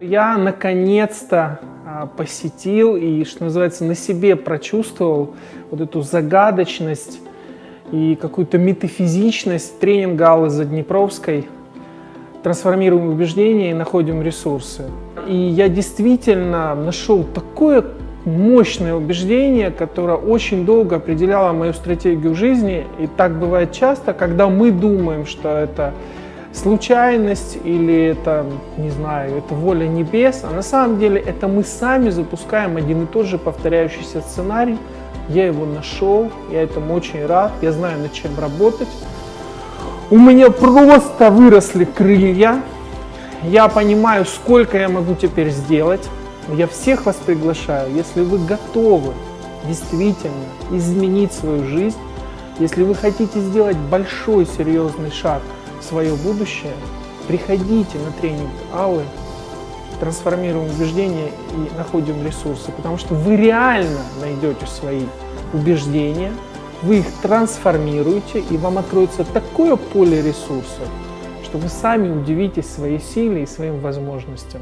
Я наконец-то а, посетил и, что называется, на себе прочувствовал вот эту загадочность и какую-то метафизичность тренинга Аллы Заднепровской «Трансформируем убеждения и находим ресурсы». И я действительно нашел такое мощное убеждение, которое очень долго определяло мою стратегию жизни. И так бывает часто, когда мы думаем, что это случайность или это, не знаю, это воля небес, а на самом деле это мы сами запускаем один и тот же повторяющийся сценарий. Я его нашел, я этому очень рад, я знаю, над чем работать. У меня просто выросли крылья, я понимаю, сколько я могу теперь сделать. Я всех вас приглашаю, если вы готовы действительно изменить свою жизнь, если вы хотите сделать большой серьезный шаг – свое будущее, приходите на тренинг Аллы, трансформируем убеждения и находим ресурсы, потому что вы реально найдете свои убеждения, вы их трансформируете, и вам откроется такое поле ресурсов, что вы сами удивитесь своей силе и своим возможностям.